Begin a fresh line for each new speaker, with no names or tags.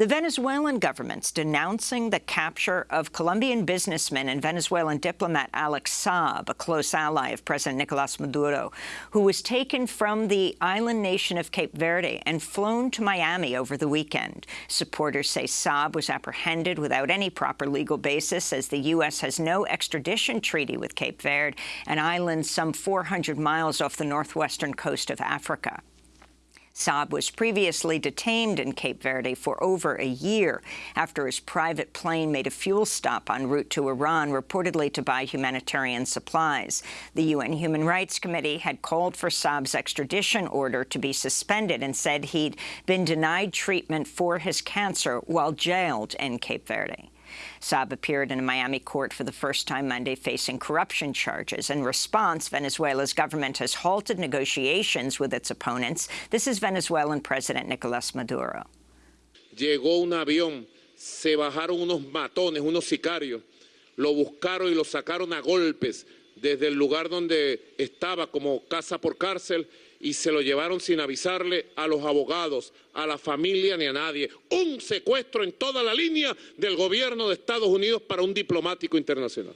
The Venezuelan government's denouncing the capture of Colombian businessman and Venezuelan diplomat Alex Saab, a close ally of President Nicolas Maduro, who was taken from the island nation of Cape Verde and flown to Miami over the weekend. Supporters say Saab was apprehended without any proper legal basis, as the U.S. has no extradition treaty with Cape Verde, an island some 400 miles off the northwestern coast of Africa. Saab was previously detained in Cape Verde for over a year after his private plane made a fuel stop en route to Iran, reportedly to buy humanitarian supplies. The UN Human Rights Committee had called for Saab's extradition order to be suspended and said he'd been denied treatment for his cancer while jailed in Cape Verde. Saab appeared in a Miami court for the first time Monday facing corruption charges. In response, Venezuela's government has halted negotiations with its opponents. This is Venezuelan President Nicolas Maduro.
Llegó un avión, se bajaron unos matones, unos sicarios, lo buscaron y lo sacaron a golpes desde el lugar donde estaba como casa por cárcel y se lo llevaron sin avisarle a los abogados, a la familia ni a nadie. Un secuestro en toda la línea del gobierno de Estados Unidos para un diplomático internacional.